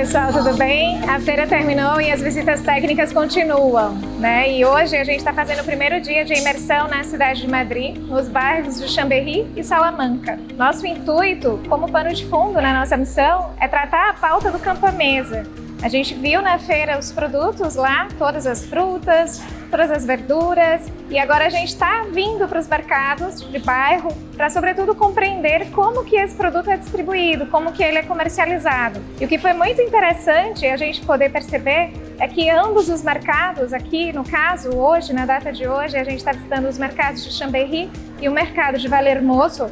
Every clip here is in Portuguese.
pessoal, tudo bem? A feira terminou e as visitas técnicas continuam, né? E hoje a gente está fazendo o primeiro dia de imersão na cidade de Madrid, nos bairros de Chambéry e Salamanca. Nosso intuito, como pano de fundo na nossa missão, é tratar a pauta do campo à mesa, a gente viu na feira os produtos lá, todas as frutas, todas as verduras, e agora a gente está vindo para os mercados de bairro para, sobretudo, compreender como que esse produto é distribuído, como que ele é comercializado. E o que foi muito interessante a gente poder perceber é que ambos os mercados, aqui no caso, hoje, na data de hoje, a gente está visitando os mercados de Chambéry e o mercado de Valermoso,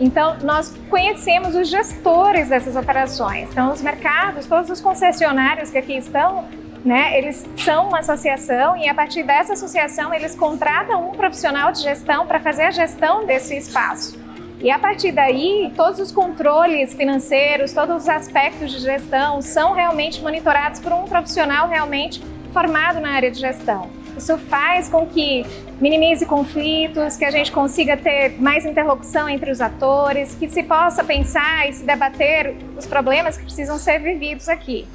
então, nós conhecemos os gestores dessas operações. Então, os mercados, todos os concessionários que aqui estão, né, eles são uma associação e a partir dessa associação eles contratam um profissional de gestão para fazer a gestão desse espaço. E a partir daí, todos os controles financeiros, todos os aspectos de gestão são realmente monitorados por um profissional realmente formado na área de gestão. Isso faz com que minimize conflitos, que a gente consiga ter mais interlocução entre os atores, que se possa pensar e se debater os problemas que precisam ser vividos aqui.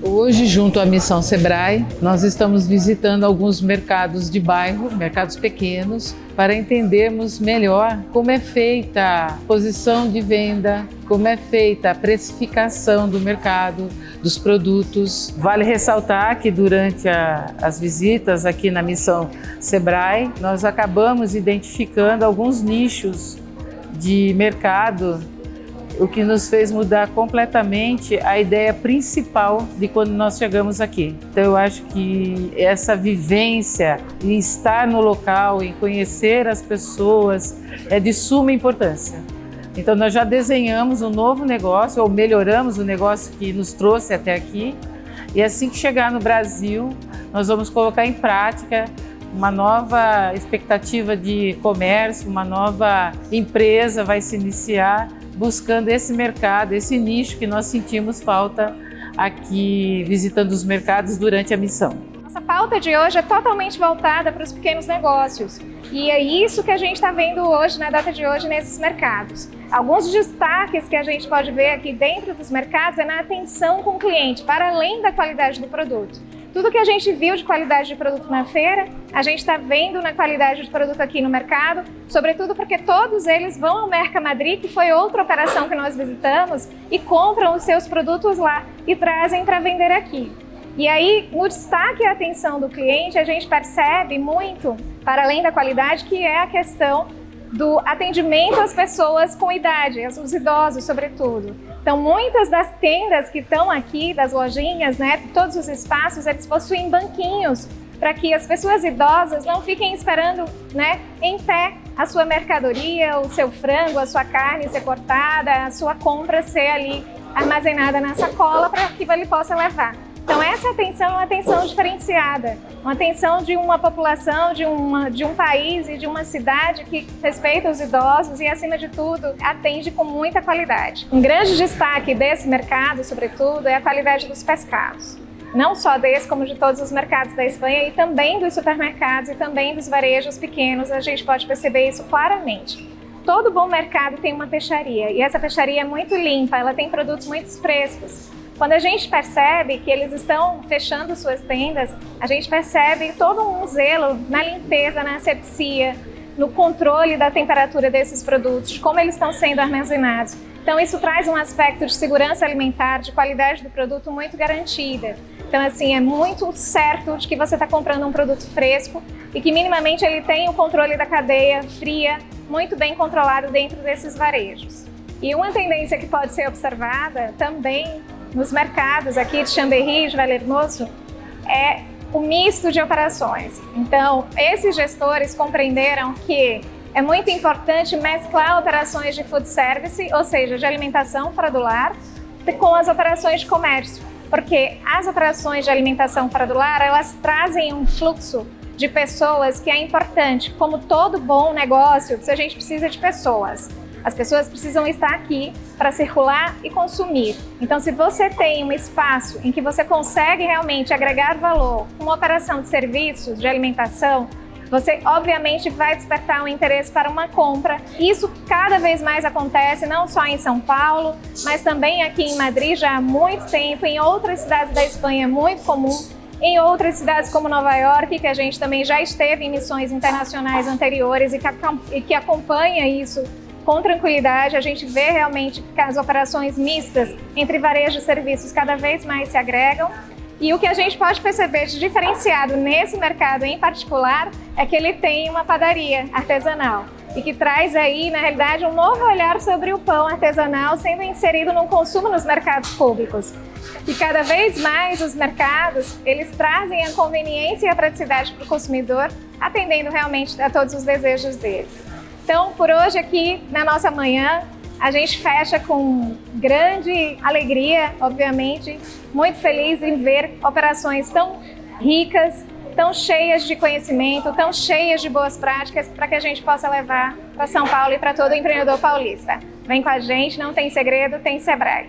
Hoje, junto à Missão Sebrae, nós estamos visitando alguns mercados de bairro, mercados pequenos, para entendermos melhor como é feita a posição de venda, como é feita a precificação do mercado, dos produtos. Vale ressaltar que durante a, as visitas aqui na Missão Sebrae, nós acabamos identificando alguns nichos de mercado o que nos fez mudar completamente a ideia principal de quando nós chegamos aqui. Então eu acho que essa vivência em estar no local, em conhecer as pessoas, é de suma importância. Então nós já desenhamos um novo negócio, ou melhoramos o negócio que nos trouxe até aqui, e assim que chegar no Brasil, nós vamos colocar em prática uma nova expectativa de comércio, uma nova empresa vai se iniciar buscando esse mercado, esse nicho que nós sentimos falta aqui visitando os mercados durante a missão. Nossa pauta de hoje é totalmente voltada para os pequenos negócios e é isso que a gente está vendo hoje, na data de hoje, nesses mercados. Alguns destaques que a gente pode ver aqui dentro dos mercados é na atenção com o cliente, para além da qualidade do produto. Tudo que a gente viu de qualidade de produto na feira, a gente está vendo na qualidade de produto aqui no mercado, sobretudo porque todos eles vão ao Merca Madrid, que foi outra operação que nós visitamos, e compram os seus produtos lá e trazem para vender aqui. E aí, no destaque e atenção do cliente, a gente percebe muito, para além da qualidade, que é a questão do atendimento às pessoas com idade, aos idosos, sobretudo. Então, muitas das tendas que estão aqui, das lojinhas, né, todos os espaços, eles possuem banquinhos para que as pessoas idosas não fiquem esperando né, em pé a sua mercadoria, o seu frango, a sua carne ser cortada, a sua compra ser ali armazenada na sacola para que ele possa levar. Então essa atenção é uma atenção diferenciada, uma atenção de uma população, de, uma, de um país e de uma cidade que respeita os idosos e, acima de tudo, atende com muita qualidade. Um grande destaque desse mercado, sobretudo, é a qualidade dos pescados. Não só desse, como de todos os mercados da Espanha e também dos supermercados e também dos varejos pequenos, a gente pode perceber isso claramente. Todo bom mercado tem uma peixaria e essa peixaria é muito limpa, ela tem produtos muito frescos. Quando a gente percebe que eles estão fechando suas tendas, a gente percebe todo um zelo na limpeza, na asepsia, no controle da temperatura desses produtos, como eles estão sendo armazenados. Então isso traz um aspecto de segurança alimentar, de qualidade do produto muito garantida. Então assim, é muito certo de que você está comprando um produto fresco e que minimamente ele tem o controle da cadeia fria, muito bem controlado dentro desses varejos. E uma tendência que pode ser observada também nos mercados aqui de Chambéry e de Valermoso é o misto de operações. Então, esses gestores compreenderam que é muito importante mesclar operações de food service, ou seja, de alimentação fora do lar, com as operações de comércio, porque as operações de alimentação fora do lar, elas trazem um fluxo de pessoas que é importante. Como todo bom negócio, a gente precisa de pessoas. As pessoas precisam estar aqui para circular e consumir. Então, se você tem um espaço em que você consegue realmente agregar valor uma operação de serviços, de alimentação, você obviamente vai despertar um interesse para uma compra. Isso cada vez mais acontece, não só em São Paulo, mas também aqui em Madrid já há muito tempo, em outras cidades da Espanha é muito comum, em outras cidades como Nova York, que a gente também já esteve em missões internacionais anteriores e que, e que acompanha isso com tranquilidade, a gente vê realmente que as operações mistas entre varejo e serviços cada vez mais se agregam e o que a gente pode perceber de diferenciado nesse mercado em particular é que ele tem uma padaria artesanal e que traz aí, na realidade, um novo olhar sobre o pão artesanal sendo inserido no consumo nos mercados públicos. E cada vez mais os mercados, eles trazem a conveniência e a praticidade para o consumidor, atendendo realmente a todos os desejos dele. Então, por hoje aqui, na nossa manhã, a gente fecha com grande alegria, obviamente, muito feliz em ver operações tão ricas, tão cheias de conhecimento, tão cheias de boas práticas para que a gente possa levar para São Paulo e para todo empreendedor paulista. Vem com a gente, não tem segredo, tem Sebrae.